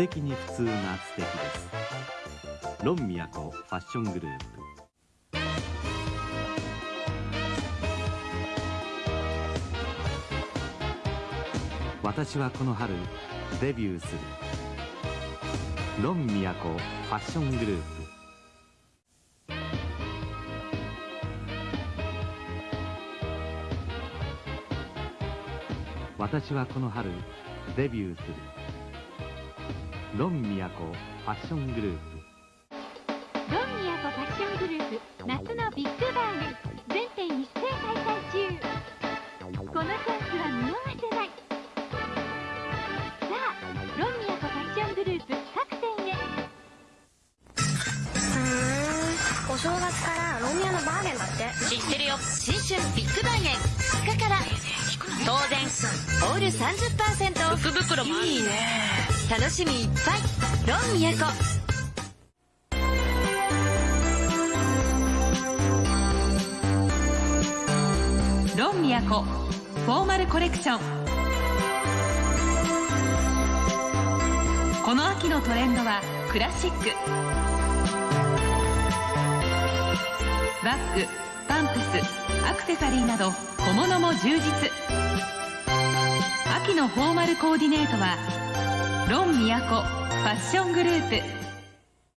敵に普通が素敵です。ロン都ファッショングループ。私はこの春デビューする。ロン都ファッショングループ。私はこの春デビューする。ロン都ファッショングループ。ロン都ファッショングループ夏のビッグバーゲン全店一斉開催中。このチャンスは見逃せない。さあロン都ファッショングループ各店へ。ふーんお正月からロミオのバーゲンだって。知ってるよ。新春ビッグバーゲン2日から。当然オール30%オフ福袋もいいね楽しみいっぱい。ロン都。ロン都。フォーマルコレクション。この秋のトレンドはクラシック。バッグパンプスアクセサリーなど小物も充実。秋のフォーマルコーディネートはロン都ファッショングループ